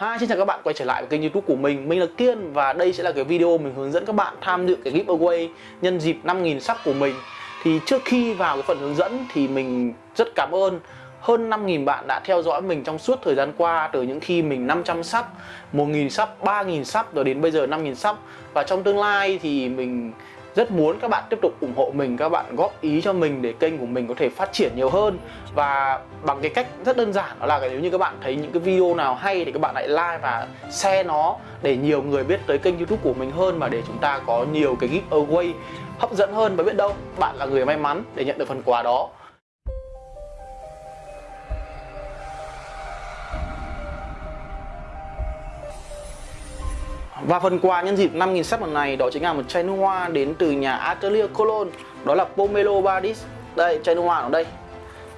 Hi, xin chào các bạn quay trở lại với kênh youtube của mình. Mình là Kiên và đây sẽ là cái video mình hướng dẫn các bạn tham dự cái giveaway nhân dịp 5.000 sắp của mình. Thì trước khi vào cái phần hướng dẫn thì mình rất cảm ơn. Hơn 5.000 bạn đã theo dõi mình trong suốt thời gian qua Từ những khi mình 500 sắp, 1.000 sắp, 3.000 sắp rồi đến bây giờ 5.000 sắp. Và trong tương lai thì mình rất muốn các bạn tiếp tục ủng hộ mình, các bạn góp ý cho mình để kênh của mình có thể phát triển nhiều hơn. Và bằng cái cách rất đơn giản, đó là nếu như các bạn thấy những cái video nào hay thì các bạn hãy like và share nó để nhiều người biết tới kênh youtube của mình hơn và để chúng ta có nhiều cái giveaway hấp dẫn hơn. Và biết đâu, bạn là người may mắn để nhận được phần quà đó. Và phần quà nhân dịp 5.000 sắp lần này đó chính là một chai nước hoa đến từ nhà Atelier Cologne Đó là Pomelo Badis Đây, chai nước hoa ở đây.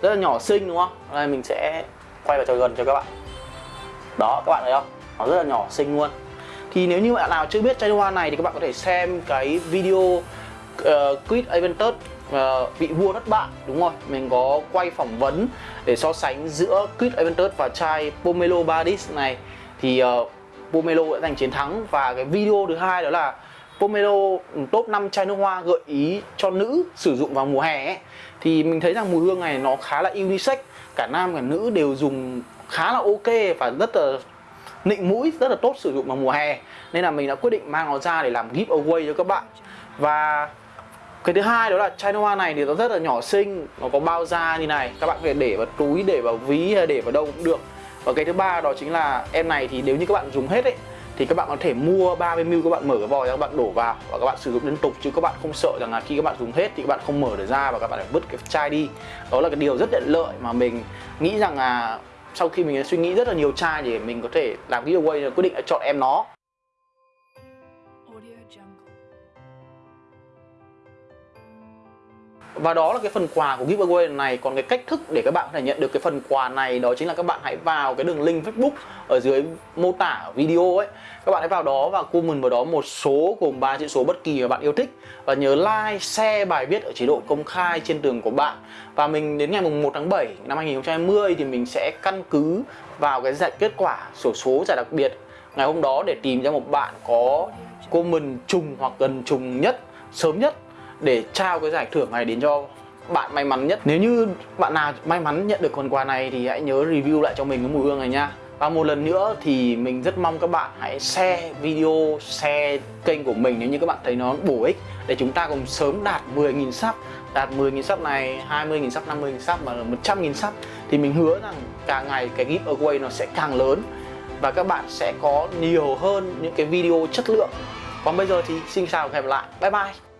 Rất là nhỏ xinh đúng không? Đây mình sẽ quay vào cho gần cho các bạn. Đó, các bạn thấy không? Nó rất là nhỏ xinh luôn. Thì nếu như bạn nào chưa biết chai nước hoa này thì các bạn có thể xem cái video uh, Quid Aventus ờ, uh, vị vua thất bại đúng rồi. Mình có quay phỏng vấn để so sánh giữa Quid Aventus và chai Pomelo Badis này. Thì uh, Pomelo đã giành chiến thắng. Và cái video thứ hai đó là Pomelo ừ, top 5 chai nước hoa gợi ý cho nữ sử dụng vào mùa hè ấy. thì mình thấy rằng mùi hương này nó khá là unisex. Cả nam, cả nữ đều dùng khá là ok và rất là nịnh mũi, rất là tốt sử dụng vào mùa hè. Nên là mình đã quyết định mang nó ra để làm giveaway cho các bạn. Và cái thứ hai đó là chai nước hoa này thì nó rất là nhỏ xinh. Nó có bao da như này. Các bạn có thể để vào túi, để vào ví hay để vào đâu cũng được và cái thứ ba đó chính là em này thì nếu như các bạn dùng hết ấy, thì các bạn có thể mua 30ml các bạn mở cái vòi ra, các bạn đổ vào và các bạn sử dụng liên tục, chứ các bạn không sợ rằng là khi các bạn dùng hết thì các bạn không mở được ra và các bạn phải vứt cái chai đi. Đó là cái điều rất tiện lợi mà mình nghĩ rằng là sau khi mình suy nghĩ rất là nhiều chai để mình có thể làm giveaway, quyết định là chọn em nó. Và đó là cái phần quà của giveaway này. Còn cái cách thức để các bạn có thể nhận được cái phần quà này Đó chính là các bạn hãy vào cái đường link Facebook Ở dưới mô tả video ấy. Các bạn hãy vào đó và comment vào đó một số gồm ba chữ số bất kỳ mà bạn yêu thích. Và nhớ like, share bài viết ở chế độ công khai trên tường của bạn. Và mình đến ngày 1 tháng 7 năm 2020 thì mình sẽ căn cứ vào cái giải kết quả sổ số giải đặc biệt ngày hôm đó để tìm ra một bạn có comment trùng hoặc gần trùng nhất sớm nhất để trao cái giải thưởng này đến cho bạn may mắn nhất. Nếu như bạn nào may mắn nhận được phần quà này thì hãy nhớ review lại cho mình cái mùi hương này nha. Và một lần nữa thì mình rất mong các bạn hãy share video, share kênh của mình nếu như các bạn thấy nó bổ ích để chúng ta cùng sớm đạt 10.000 sub đạt 10.000 sub này, 20.000 sub, 50.000 sub mà 100.000 sub thì mình hứa rằng càng ngày cái giveaway nó sẽ càng lớn và các bạn sẽ có nhiều hơn những cái video chất lượng. Còn bây giờ thì xin chào và hẹn gặp lại. Bye bye.